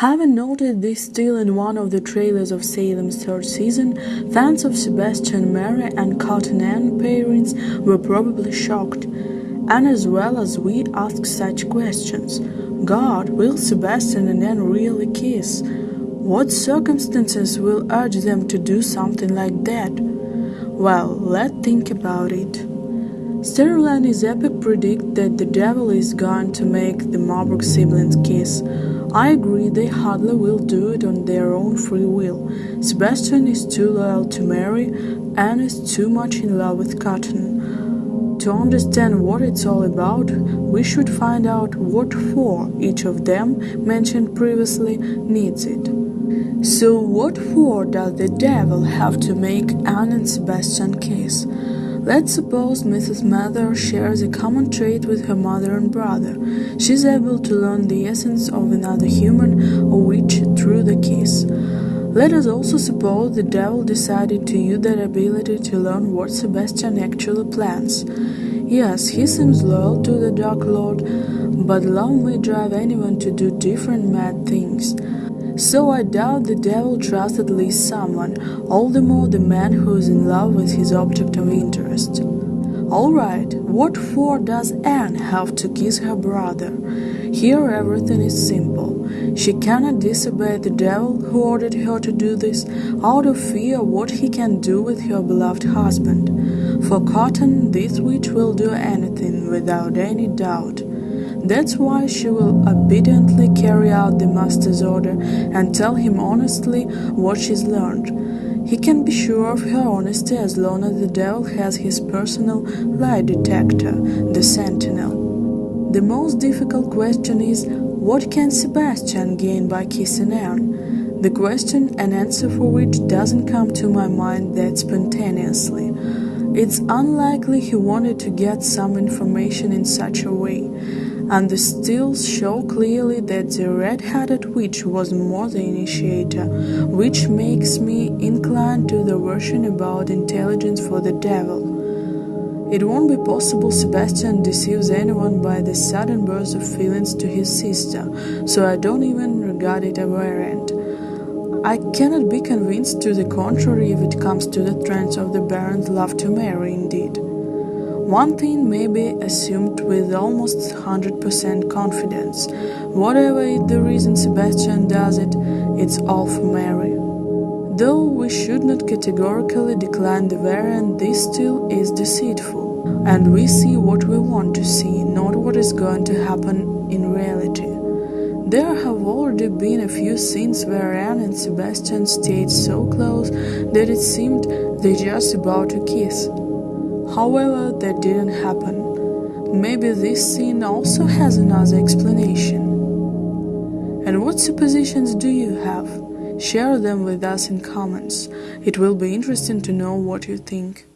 Having noted this still in one of the trailers of Salem's third season, fans of Sebastian Mary and Cotton Ann parents were probably shocked. And as well as we ask such questions. God, will Sebastian and Anne really kiss? What circumstances will urge them to do something like that? Well, let's think about it. Sterling his epic predict that the devil is going to make the Marburg siblings kiss. I agree they hardly will do it on their own free will. Sebastian is too loyal to Mary and is too much in love with Cotton. To understand what it's all about, we should find out what for each of them, mentioned previously, needs it. So, what for does the devil have to make Anne and Sebastian kiss? Let's suppose Mrs. Mather shares a common trait with her mother and brother. She's able to learn the essence of another human or witch through the kiss. Let us also suppose the devil decided to use that ability to learn what Sebastian actually plans. Yes, he seems loyal to the Dark Lord, but love may drive anyone to do different mad things. So I doubt the devil trusts at least someone, all the more the man who is in love with his object of interest. Alright, what for does Anne have to kiss her brother? Here everything is simple. She cannot disobey the devil who ordered her to do this out of fear what he can do with her beloved husband. For Cotton, this witch will do anything without any doubt. That's why she will obediently carry out the master's order and tell him honestly what she's learned. He can be sure of her honesty as long as the devil has his personal lie detector, the Sentinel. The most difficult question is what can Sebastian gain by kissing Anne? The question and answer for which doesn't come to my mind that spontaneously. It's unlikely he wanted to get some information in such a way and the stills show clearly that the red-headed witch was more the initiator, which makes me inclined to the version about intelligence for the devil. It won't be possible Sebastian deceives anyone by the sudden burst of feelings to his sister, so I don't even regard it a variant. I cannot be convinced to the contrary if it comes to the trends of the Baron's love to Mary, indeed. One thing may be assumed with almost 100% confidence. Whatever the reason Sebastian does it, it's all for Mary. Though we should not categorically decline the variant, this still is deceitful, and we see what we want to see, not what is going to happen in reality. There have already been a few scenes where Anne and Sebastian stayed so close that it seemed they just about to kiss. However, that didn't happen. Maybe this scene also has another explanation. And what suppositions do you have? Share them with us in comments. It will be interesting to know what you think.